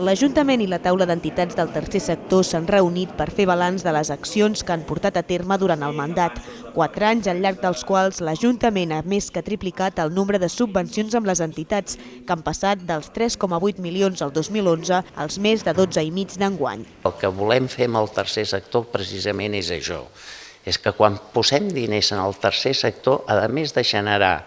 L'Ajuntament i la taula d'entitats del tercer sector s'han reunit per fer balanç de les accions que han portat a terme durant el mandat, quatre anys al llarg dels quals l'Ajuntament ha més que triplicat el nombre de subvencions amb les entitats, que han passat dels 3,8 milions al 2011 als més de 12,5 d'enguany. El que volem fer amb el tercer sector precisament és això, és que quan posem diners en el tercer sector, a més de generar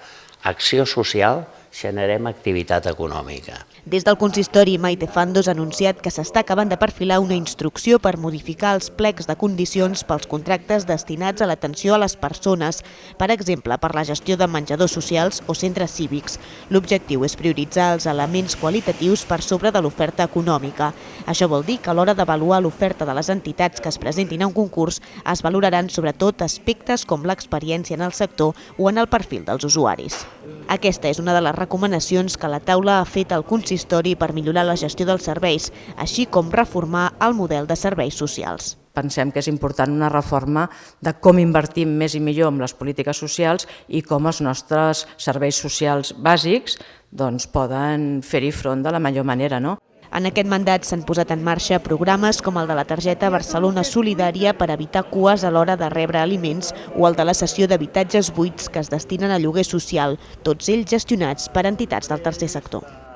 acció social, generem activitat econòmica. Des del consistori, Maite Fandos ha anunciat que s'està acabant de perfilar una instrucció per modificar els plecs de condicions pels contractes destinats a l'atenció a les persones, per exemple, per la gestió de menjadors socials o centres cívics. L'objectiu és prioritzar els elements qualitatius per sobre de l'oferta econòmica. Això vol dir que a l'hora d'avaluar l'oferta de les entitats que es presentin a un concurs es valoraran sobretot aspectes com l'experiència en el sector o en el perfil dels usuaris. Aquesta és una de les recomanacions que la taula ha fet al consistori per millorar la gestió dels serveis, així com reformar el model de serveis socials. Pensem que és important una reforma de com invertim més i millor en les polítiques socials i com els nostres serveis socials bàsics doncs, poden fer-hi front de la millor manera. No? En aquest mandat s'han posat en marxa programes com el de la targeta Barcelona Solidària per evitar cues a l'hora de rebre aliments o el de la sessió d'habitatges buits que es destinen a lloguer social, tots ells gestionats per entitats del tercer sector.